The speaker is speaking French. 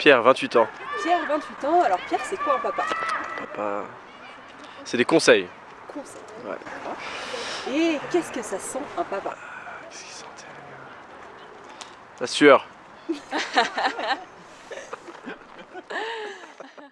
Pierre, 28 ans. Pierre, 28 ans. Alors Pierre, c'est quoi un papa? Papa... C'est des conseils. Conseils. Ouais. Et qu'est-ce que ça sent un papa? Ah, qu'est-ce qu'il sentait, La sueur.